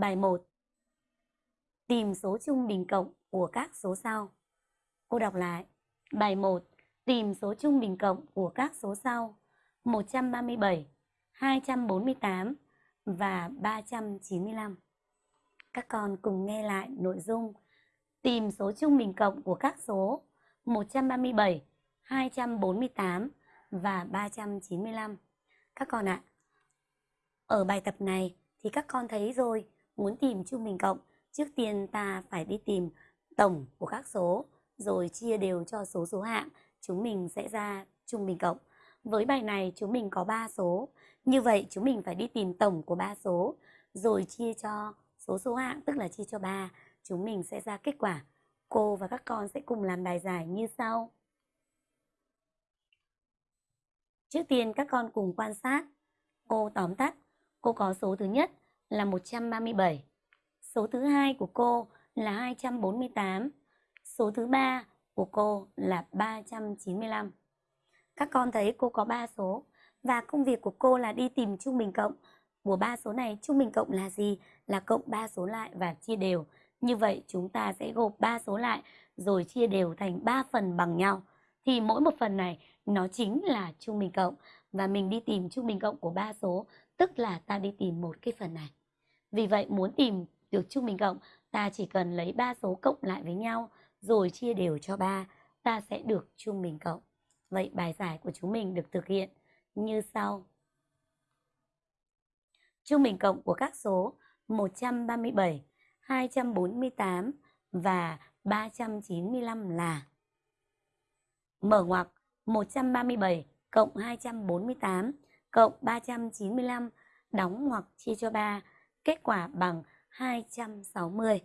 Bài 1. Tìm số trung bình cộng của các số sau. Cô đọc lại. Bài 1. Tìm số trung bình cộng của các số sau. 137, 248 và 395. Các con cùng nghe lại nội dung. Tìm số trung bình cộng của các số 137, 248 và 395. Các con ạ, à, ở bài tập này thì các con thấy rồi, muốn tìm trung bình cộng, trước tiên ta phải đi tìm tổng của các số, rồi chia đều cho số số hạng, chúng mình sẽ ra trung bình cộng. Với bài này chúng mình có 3 số, như vậy chúng mình phải đi tìm tổng của 3 số, rồi chia cho số số hạng, tức là chia cho 3, chúng mình sẽ ra kết quả. Cô và các con sẽ cùng làm bài giải như sau. Trước tiên các con cùng quan sát. Cô tóm tắt, cô có số thứ nhất là 137. Số thứ hai của cô là 248. Số thứ ba của cô là 395. Các con thấy cô có 3 số và công việc của cô là đi tìm trung bình cộng của ba số này. Trung bình cộng là gì? Là cộng 3 số lại và chia đều. Như vậy chúng ta sẽ gộp 3 số lại rồi chia đều thành 3 phần bằng nhau. Thì mỗi một phần này nó chính là trung bình cộng và mình đi tìm trung bình cộng của ba số, tức là ta đi tìm một cái phần này. Vì vậy muốn tìm được trung bình cộng, ta chỉ cần lấy ba số cộng lại với nhau rồi chia đều cho 3, ta sẽ được trung bình cộng. Vậy bài giải của chúng mình được thực hiện như sau. Trung bình cộng của các số 137, 248 và 395 là Mở ngoặc 137 cộng 248 cộng 395 đóng hoặc chia cho 3, kết quả bằng 260.